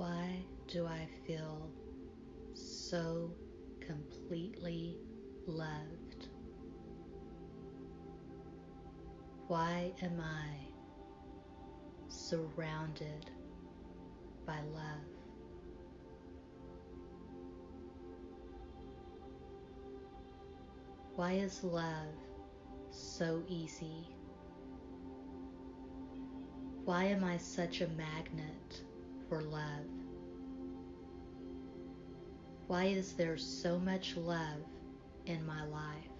Why do I feel so completely loved? Why am I surrounded by love? Why is love so easy? Why am I such a magnet for love? Why is there so much love in my life?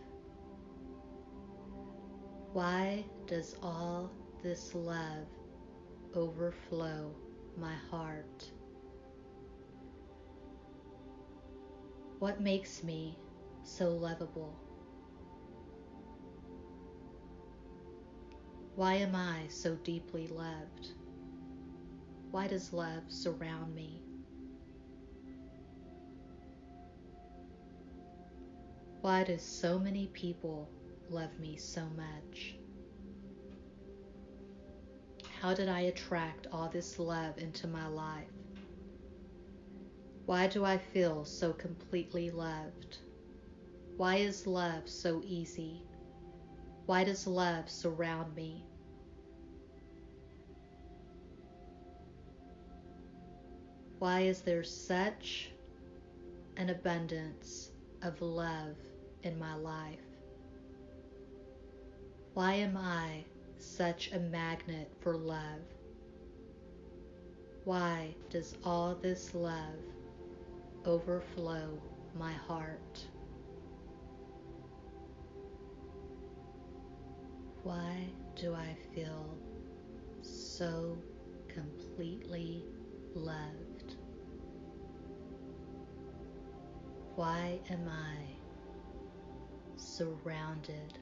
Why does all this love overflow my heart? What makes me so lovable? Why am I so deeply loved? Why does love surround me? Why do so many people love me so much? How did I attract all this love into my life? Why do I feel so completely loved? Why is love so easy? Why does love surround me? Why is there such an abundance of love in my life? Why am I such a magnet for love? Why does all this love overflow my heart? Why do I feel so completely loved? Why am I surrounded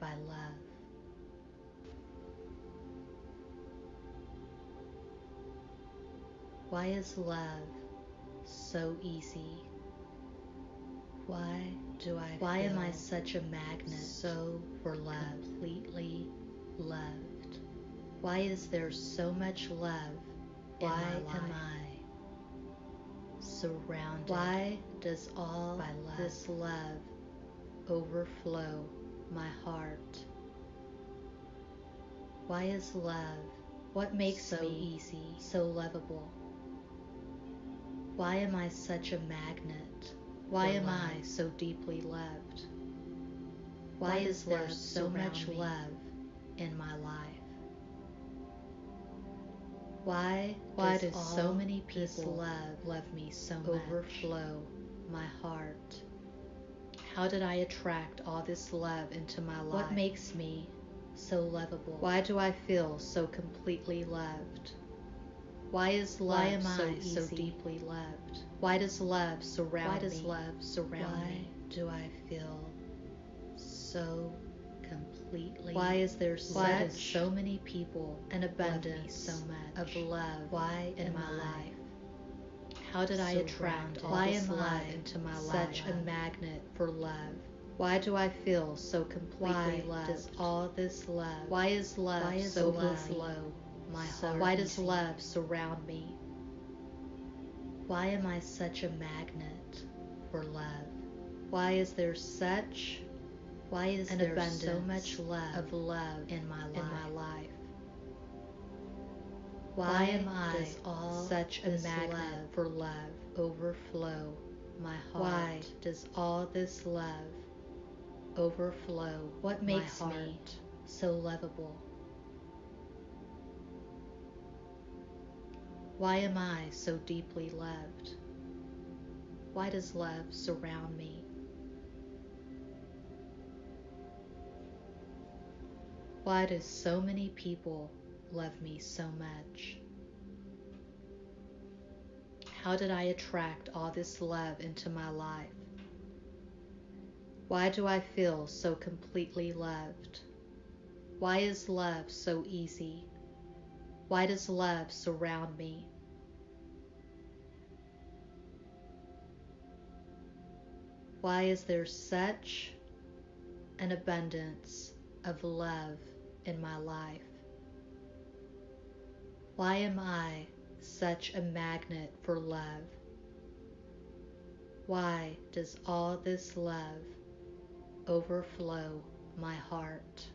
by love? Why is love so easy? Why do I Why am I such a magnet so for love, completely loved? Why is there so much love Why am I surrounded. Why does all love. this love overflow my heart? Why is love what makes so me easy, so lovable? Why am I such a magnet? Why am love. I so deeply loved? Why, Why is there so much me? love in my life? Why, why does, so many people love, love me so overflow much? my heart? How did I attract all this love into my life? What makes me so lovable? Why do I feel so completely loved? Why is love Why am so, I so deeply loved? Why does love surround me? Why does me? love surround Why me? do I feel so completely. Why is there why such so many people an abundance so much of love? Why in my life? How did I attract all why this am love into my such life? Such a magnet for love. Why do I feel so completely why loved? Does all this love? Why is love why is so overflow my so heart? Why does love surround me? Why am I such a magnet for love? Why is there such why is and there so much love of love in my life? In my life? Why, Why am I all such a magnet for love overflow my heart? Why does all this love overflow what makes me so lovable? Why am I so deeply loved? Why does love surround me? Why do so many people love me so much? How did I attract all this love into my life? Why do I feel so completely loved? Why is love so easy? Why does love surround me? Why is there such an abundance of love in my life? Why am I such a magnet for love? Why does all this love overflow my heart?